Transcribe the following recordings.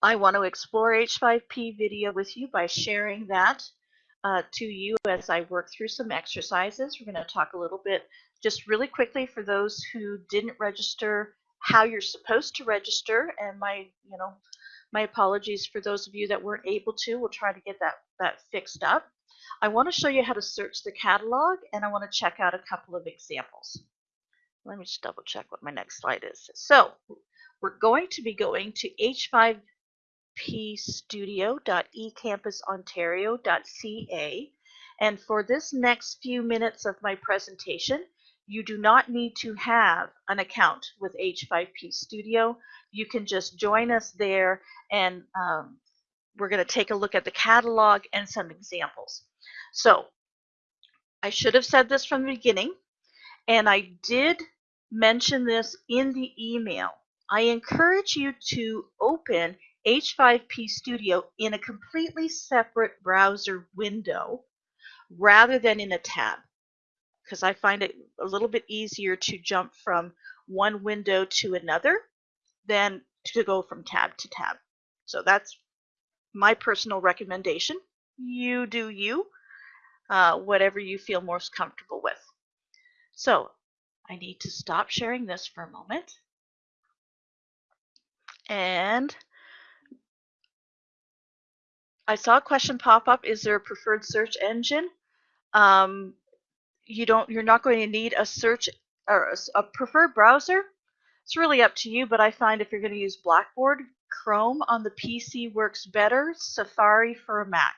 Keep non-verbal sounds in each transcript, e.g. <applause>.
I want to explore H5P video with you by sharing that uh, to you as I work through some exercises. We're going to talk a little bit just really quickly for those who didn't register how you're supposed to register and my you know my apologies for those of you that weren't able to. We'll try to get that that fixed up. I want to show you how to search the catalog and I want to check out a couple of examples. Let me just double check what my next slide is. So we're going to be going to h5pstudio.ecampusontario.ca and for this next few minutes of my presentation you do not need to have an account with H5P Studio. You can just join us there and um, we're going to take a look at the catalog and some examples. So I should have said this from the beginning and I did mention this in the email. I encourage you to open H5P Studio in a completely separate browser window rather than in a tab because I find it a little bit easier to jump from one window to another than to go from tab to tab. So that's my personal recommendation. You do you, uh, whatever you feel most comfortable with. So I need to stop sharing this for a moment. And I saw a question pop up, is there a preferred search engine? Um, you don't you're not going to need a search or a, a preferred browser. It's really up to you, but I find if you're going to use Blackboard, Chrome on the PC works better, Safari for a Mac.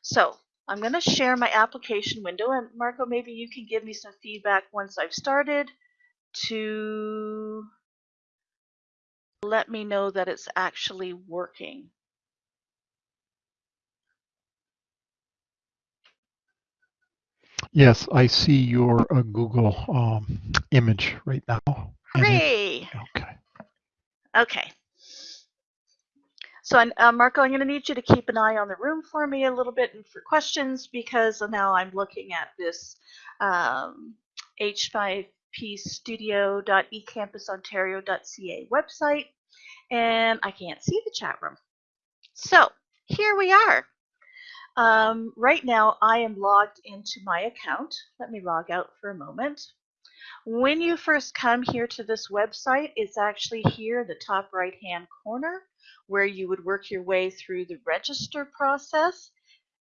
So I'm going to share my application window, and Marco, maybe you can give me some feedback once I've started to let me know that it's actually working. Yes, I see your uh, Google um, image right now. Hooray! okay. Okay. So, uh, Marco, I'm going to need you to keep an eye on the room for me a little bit and for questions because now I'm looking at this um, h5pstudio.ecampusontario.ca website and I can't see the chat room. So, here we are. Um, right now, I am logged into my account. Let me log out for a moment. When you first come here to this website, it's actually here in the top right hand corner where you would work your way through the register process.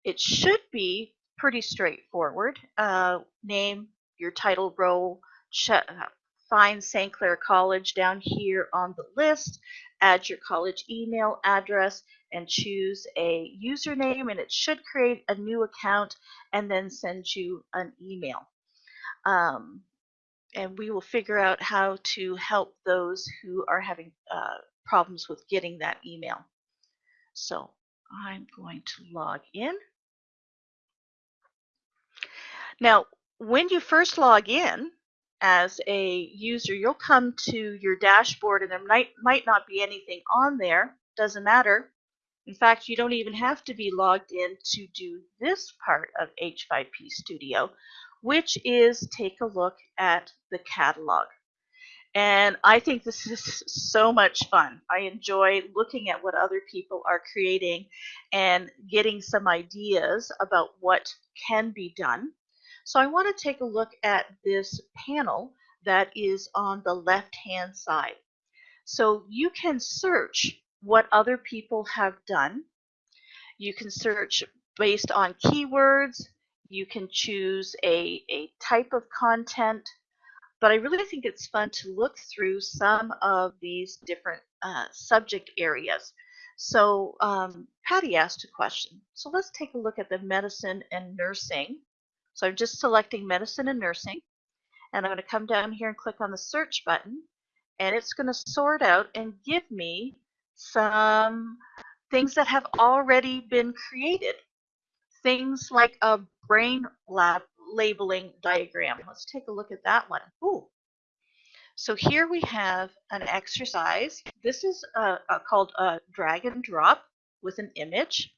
It should be pretty straightforward. Uh, name, your title role, find St. Clair College down here on the list, add your college email address, and choose a username, and it should create a new account and then send you an email. Um, and we will figure out how to help those who are having uh, problems with getting that email. So I'm going to log in. Now, when you first log in, as a user, you'll come to your dashboard and there might, might not be anything on there. Doesn't matter. In fact, you don't even have to be logged in to do this part of H5P Studio, which is take a look at the catalog. And I think this <laughs> is so much fun. I enjoy looking at what other people are creating and getting some ideas about what can be done so I want to take a look at this panel that is on the left hand side. So you can search what other people have done. You can search based on keywords. You can choose a, a type of content. But I really think it's fun to look through some of these different uh, subject areas. So um, Patty asked a question. So let's take a look at the medicine and nursing. So I'm just selecting medicine and nursing. And I'm going to come down here and click on the search button. And it's going to sort out and give me some things that have already been created. Things like a brain lab labeling diagram. Let's take a look at that one. Ooh. So here we have an exercise. This is uh, uh, called a drag and drop with an image.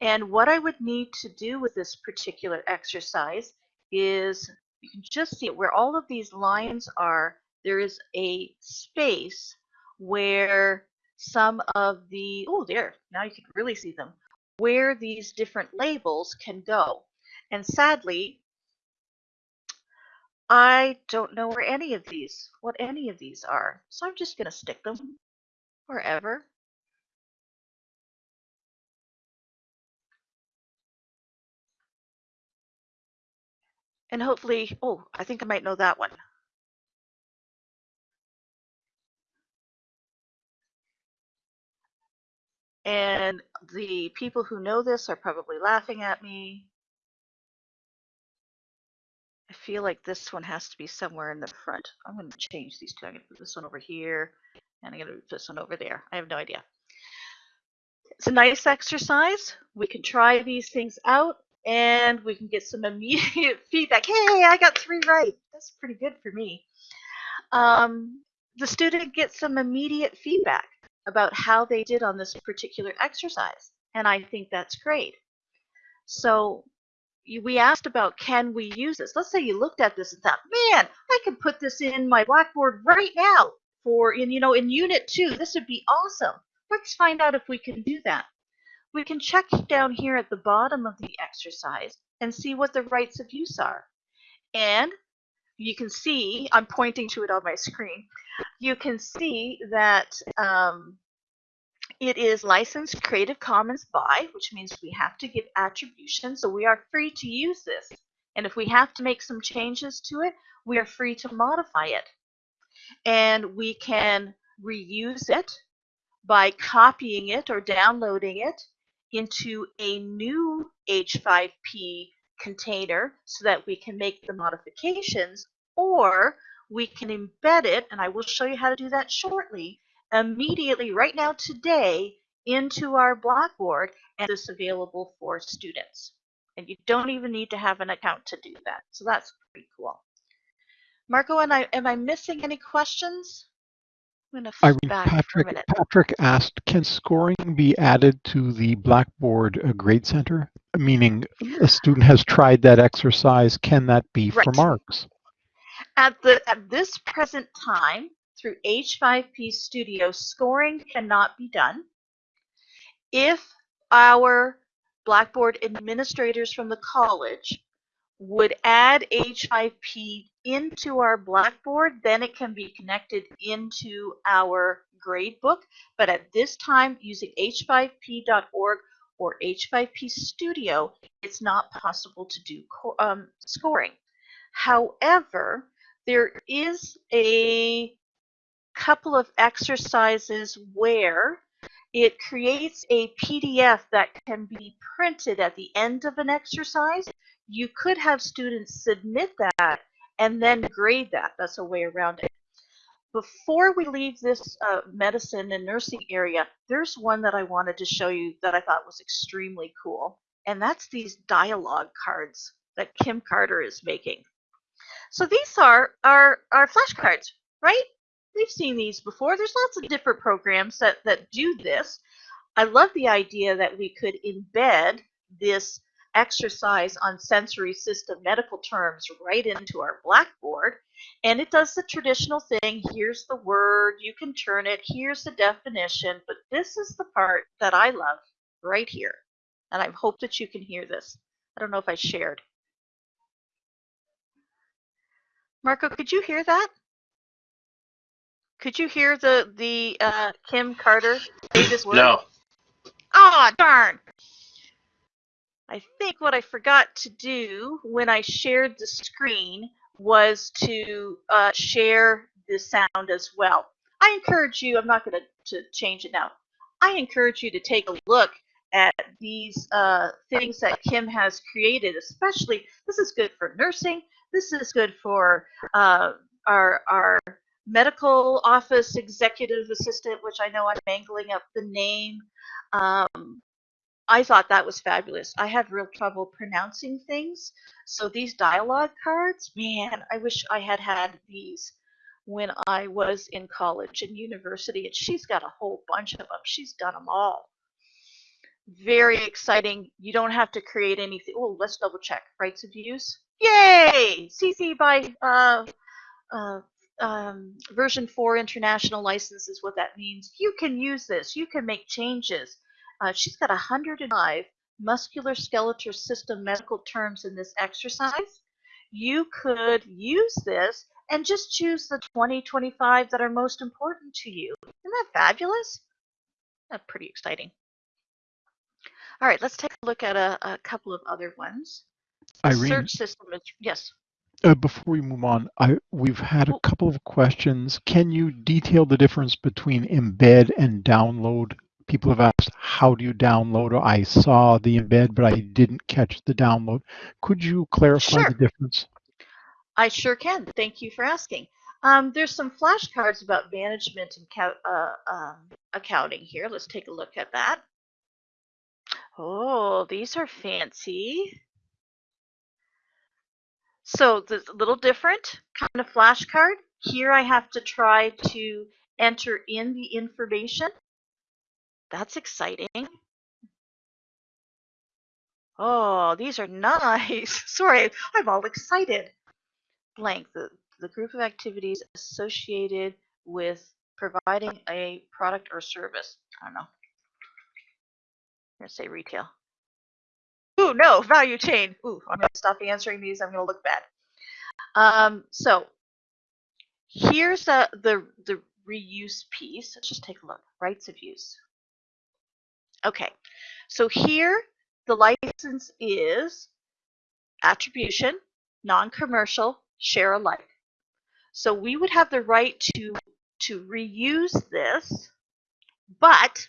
And what I would need to do with this particular exercise is you can just see it where all of these lines are, there is a space where some of the, oh, there, now you can really see them, where these different labels can go. And sadly, I don't know where any of these, what any of these are. So I'm just going to stick them wherever. And hopefully, oh, I think I might know that one. And the people who know this are probably laughing at me. I feel like this one has to be somewhere in the front. I'm going to change these two. I'm going to put this one over here, and I'm going to put this one over there. I have no idea. It's a nice exercise. We can try these things out, and we can get some immediate <laughs> feedback. Hey, I got three right. That's pretty good for me. Um, the student gets some immediate feedback about how they did on this particular exercise. And I think that's great. So we asked about can we use this? Let's say you looked at this and thought, man, I could put this in my Blackboard right now for in you know in unit two. This would be awesome. Let's find out if we can do that. We can check down here at the bottom of the exercise and see what the rights of use are. And you can see, I'm pointing to it on my screen, you can see that um, it is licensed Creative Commons by, which means we have to give attribution, so we are free to use this. And if we have to make some changes to it, we are free to modify it. And we can reuse it by copying it or downloading it into a new H5P container so that we can make the modifications or we can embed it, and I will show you how to do that shortly, immediately right now today into our Blackboard and it's available for students. And you don't even need to have an account to do that. So that's pretty cool. Marco, and I, am I missing any questions? I'm going to Irene, Patrick, Patrick asked, can scoring be added to the Blackboard uh, Grade Center? Meaning a student has tried that exercise, can that be right. for marks? At, the, at this present time, through H5P Studio, scoring cannot be done. If our Blackboard administrators from the college would add H5P into our Blackboard, then it can be connected into our gradebook. But at this time, using h5p.org or H5P Studio, it's not possible to do um, scoring. However, there is a couple of exercises where it creates a PDF that can be printed at the end of an exercise. You could have students submit that and then grade that. That's a way around it. Before we leave this uh, medicine and nursing area, there's one that I wanted to show you that I thought was extremely cool, and that's these dialogue cards that Kim Carter is making. So these are our, our flashcards, right? We've seen these before. There's lots of different programs that, that do this. I love the idea that we could embed this exercise on sensory system medical terms right into our Blackboard. And it does the traditional thing. Here's the word. You can turn it. Here's the definition. But this is the part that I love right here. And I hope that you can hear this. I don't know if I shared. Marco, could you hear that? Could you hear the the uh, Kim Carter say this word? No. Ah, oh, darn. I think what I forgot to do when I shared the screen was to uh, share the sound as well. I encourage you, I'm not going to change it now. I encourage you to take a look at these uh, things that Kim has created, especially this is good for nursing, this is good for uh, our, our medical office executive assistant, which I know I'm mangling up the name. Um, I thought that was fabulous. I had real trouble pronouncing things. So these dialogue cards, man, I wish I had had these when I was in college and university. And she's got a whole bunch of them. She's done them all. Very exciting. You don't have to create anything. Oh, let's double check. Rights of use. Yay! CC by uh, uh, um, version 4 international license is what that means. You can use this. You can make changes. Uh, she's got 105 muscular skeletal system medical terms in this exercise. You could use this and just choose the 20, 25 that are most important to you. Isn't that fabulous? That's pretty exciting. All right, let's take a look at a, a couple of other ones. The Irene, search system is, yes. uh, before we move on, I, we've had a couple of questions. Can you detail the difference between embed and download? People have asked, how do you download? Or I saw the embed, but I didn't catch the download. Could you clarify Sure. the difference? I sure can. Thank you for asking. Um, there's some flashcards about management and uh, um, accounting here. Let's take a look at that. Oh, these are fancy. So this a little different kind of flashcard. Here I have to try to enter in the information. That's exciting. Oh, these are nice. <laughs> Sorry, I'm all excited. Blank, the, the group of activities associated with providing a product or service. I don't know. I'm going to say retail. Ooh, no, value chain. Ooh, I'm going to stop answering these. I'm going to look bad. Um, so here's the, the, the reuse piece. Let's just take a look. Rights of use. Okay, so here the license is attribution, non-commercial, share alike. So we would have the right to to reuse this, but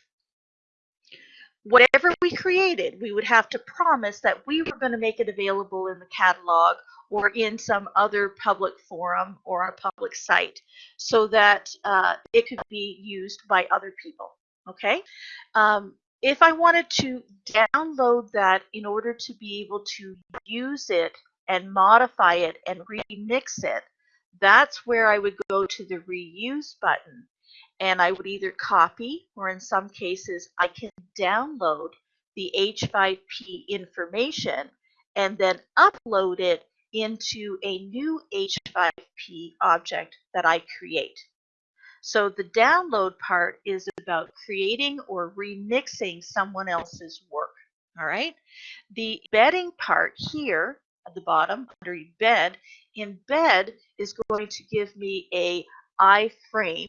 whatever we created, we would have to promise that we were going to make it available in the catalog or in some other public forum or a public site so that uh, it could be used by other people. Okay. Um, if I wanted to download that in order to be able to use it and modify it and remix it, that's where I would go to the reuse button and I would either copy or in some cases I can download the H5P information and then upload it into a new H5P object that I create. So the download part is about creating or remixing someone else's work. All right. The embedding part here at the bottom under embed, embed is going to give me a iframe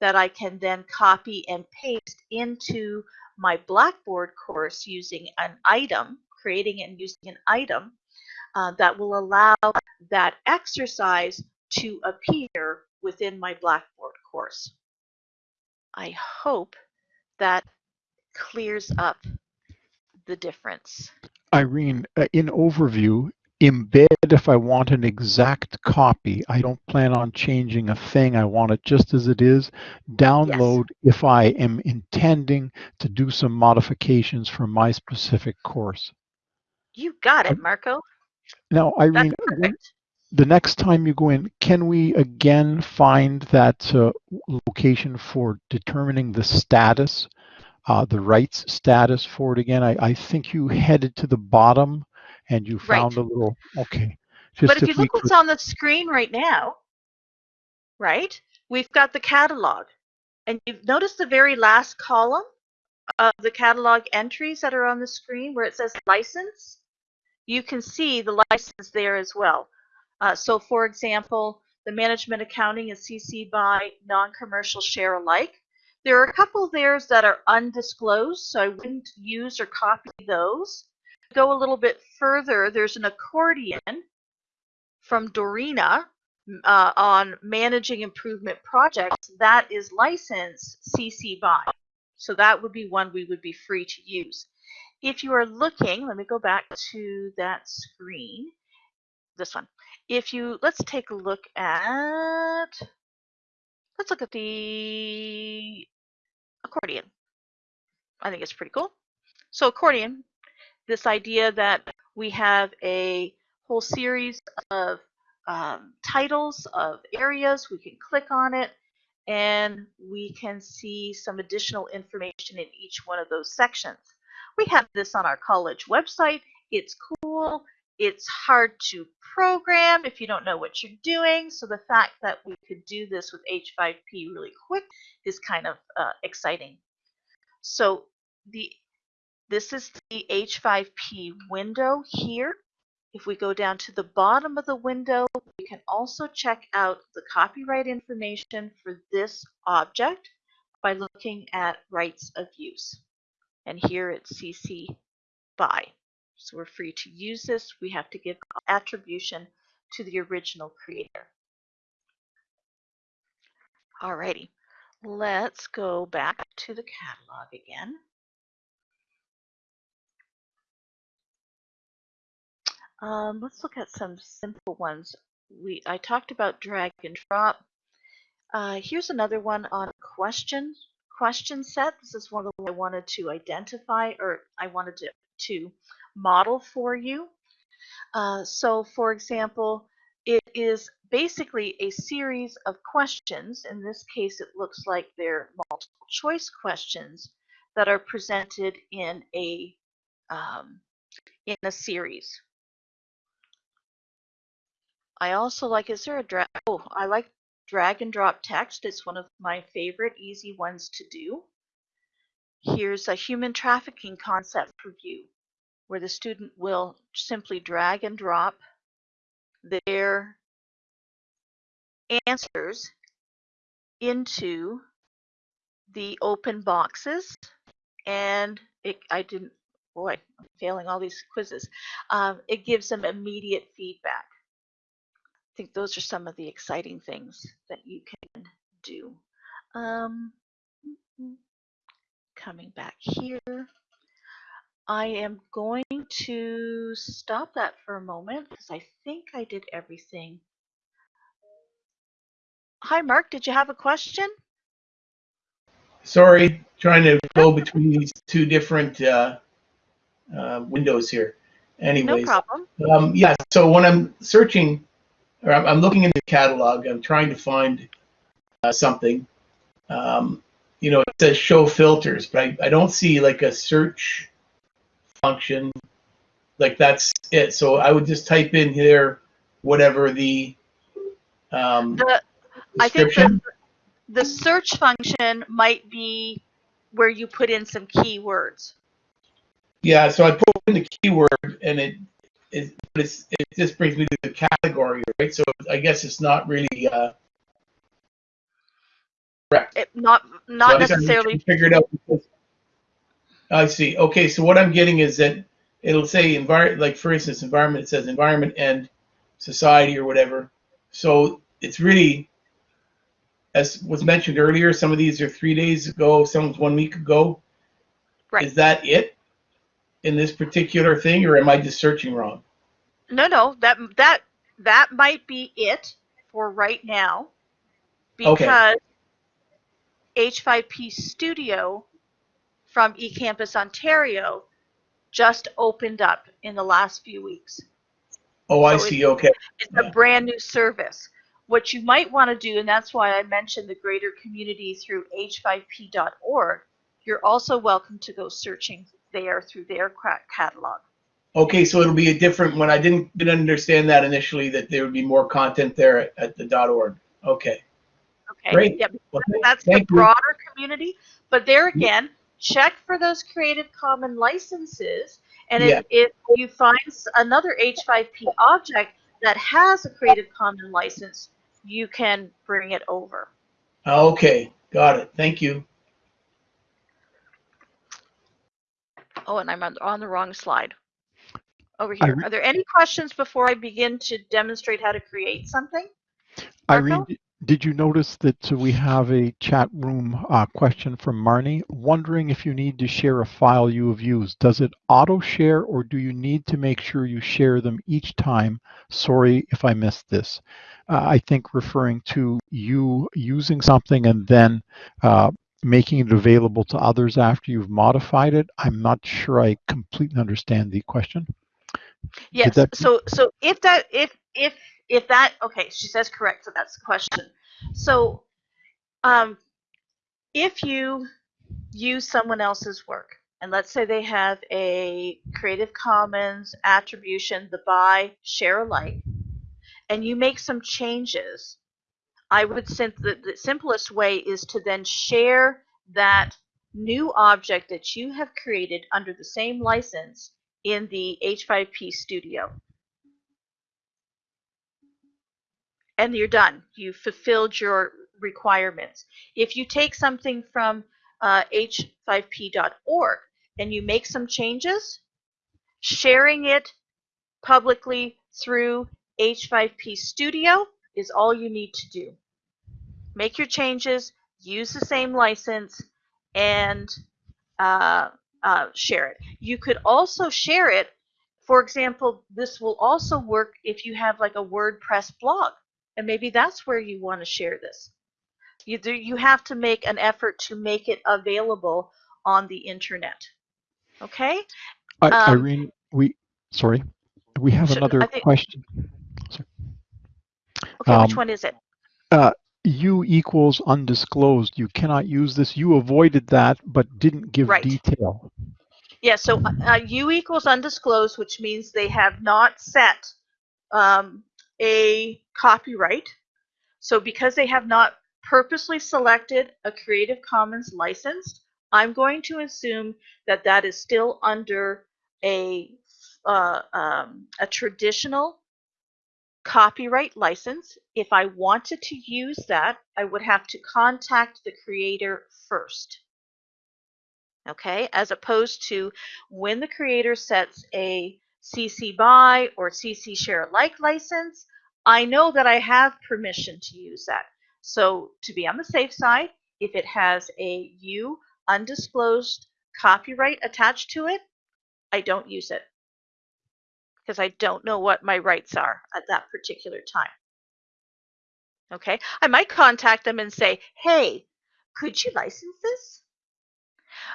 that I can then copy and paste into my Blackboard course using an item, creating and using an item uh, that will allow that exercise to appear within my Blackboard course. I hope that clears up the difference. Irene, uh, in overview, embed if I want an exact copy. I don't plan on changing a thing. I want it just as it is. Download if I am intending to do some modifications for my specific course. You got it, Marco. Now, Irene. The next time you go in, can we again find that uh, location for determining the status, uh, the rights status for it again? I, I think you headed to the bottom and you Right. found a little, okay. Just But if you we look what's on the screen right now, right? We've got the catalog. And you've noticed the very last column of the catalog entries that are on the screen where it says license? You can see the license there as well. Uh, so for example, the management accounting is CC by non-commercial share alike. There are a couple there that are undisclosed, so I wouldn't use or copy those. Go a little bit further, there's an accordion from Dorina uh, on managing improvement projects. That is licensed CC by. So that would be one we would be free to use. If you are looking, let me go back to that screen, this one. If you, let's take a look at, let's look at the accordion. I think it's pretty cool. So accordion, this idea that we have a whole series of um, titles of areas, we can click on it, and we can see some additional information in each one of those sections. We have this on our college website. It's cool. It's hard to program if you don't know what you're doing. So the fact that we could do this with H5P really quick is kind of uh, exciting. So the this is the H5P window here. If we go down to the bottom of the window, we can also check out the copyright information for this object by looking at rights of use. And here it's CC BY. So we're free to use this. We have to give attribution to the original creator. Alrighty, let's go back to the catalog again. Um, let's look at some simple ones. We I talked about drag and drop. Uh, here's another one on question question set. This is one of the I wanted to identify or I wanted to, to model for you. Uh, so for example, it is basically a series of questions. In this case, it looks like they're multiple choice questions that are presented in a um, in a series. I also like, is there a drag? Oh, I like drag and drop text. It's one of my favorite easy ones to do. Here's a human trafficking concept review where the student will simply drag and drop their answers into the open boxes and it, I didn't, boy, I'm failing all these quizzes. Um, it gives them immediate feedback I think those are some of the exciting things that you can do. Um, coming back here, I am going to stop that for a moment because I think I did everything. Hi, Mark. Did you have a question? Sorry, trying to go between these two different uh, uh, windows here. Anyways, no problem. Um, yeah, so when I'm searching or I'm, I'm looking in the catalog. I'm trying to find uh, something. Um, you know, it says show filters, but I, I don't see like a search function. Like that's it. So I would just type in here whatever the um, the, I think the, the search function might be where you put in some keywords. Yeah, so I put in the keyword and it it, it's, it just brings me to the category, right? So I guess it's not really uh, correct. It, not not so necessarily figured out. Because, I see. Okay, so what I'm getting is that it'll say environment, like for instance, environment. It says environment and society or whatever. So it's really, as was mentioned earlier, some of these are three days ago, some's one week ago. Right. Is that it? in this particular thing, or am I just searching wrong? No, no, that that that might be it for right now, because okay. H5P Studio from eCampus Ontario just opened up in the last few weeks. Oh, I see. Okay. It's yeah. a brand new service. What you might want to do, and that's why I mentioned the greater community through h5p.org, you're also welcome to go searching there through their catalog. Okay, so it'll be a different one. I didn't didn't understand that initially that there would be more content there at, at the .org. Okay. Okay. Great. Yeah, well, that's the broader you. community. But there again, check for those Creative Commons licenses, and yeah. if, if you find another H5P object that has a Creative Commons license, you can bring it over. Okay, got it. Thank you. Oh, and I'm on, on the wrong slide. Over here. Are there any questions before I begin to demonstrate how to create something? Marco? Irene, did you notice that we have a chat room uh, question from Marnie? Wondering if you need to share a file you have used. Does it auto share or do you need to make sure you share them each time? Sorry if I missed this. Uh, I think referring to you using something and then uh, making it available to others after you've modified it. I'm not sure I completely understand the question. Yes. So so if that if if if that okay, she says correct. So that's the question. So um, if you use someone else's work and let's say they have a Creative Commons attribution, the by share alike, and you make some changes, I would sim- the, the simplest way is to then share that new object that you have created under the same license in the H5P studio. And you're done. You've fulfilled your requirements. If you take something from uh, h5p.org and you make some changes, sharing it publicly through H5P Studio is all you need to do. Make your changes, use the same license, and uh, uh, share it. You could also share it. For example, this will also work if you have like a WordPress blog, and maybe that's where you want to share this. You, do, you have to make an effort to make it available on the internet. Okay? I, Um, Irene, we sorry, we have Should- another think- question. Okay, which Um, one is it? U equals undisclosed. You cannot use this. You avoided that, but didn't give Right. detail. Yeah, so uh, uh, U equals undisclosed, which means they have not set um, a copyright. So because they have not purposely selected a Creative Commons license, I'm going to assume that that is still under a uh, um, a traditional copyright license. If I wanted to use that, I would have to contact the creator first. Okay, as opposed to when the creator sets a CC BY or CC share alike license, I know that I have permission to use that. So to be on the safe side, if it has a U undisclosed copyright attached to it, I don't use it because I don't know what my rights are at that particular time. Okay, I might contact them and say, hey, could you license this?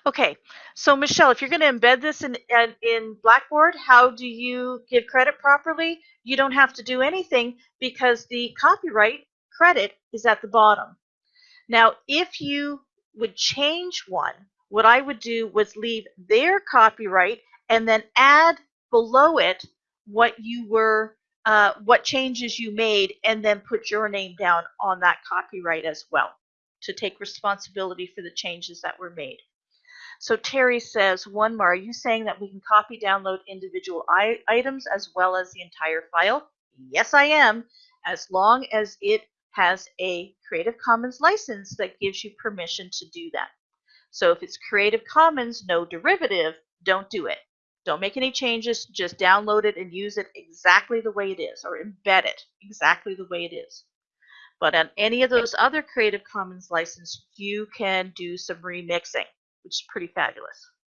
Okay, so Michelle, if you're going to embed this in, in, in Blackboard, how do you give credit properly? You don't have to do anything because the copyright credit is at the bottom. Now, if you would change one, what I would do was leave their copyright and then add below it what you were, uh, what changes you made, and then put your name down on that copyright as well to take responsibility for the changes that were made. So Terry says, one more, are you saying that we can copy download individual items as well as the entire file? Yes, I am, as long as it has a Creative Commons license that gives you permission to do that. So if it's Creative Commons, no derivative, don't do it. Don't make any changes, just download it and use it exactly the way it is, or embed it exactly the way it is. But on any of those other Creative Commons license, you can do some remixing which is pretty fabulous.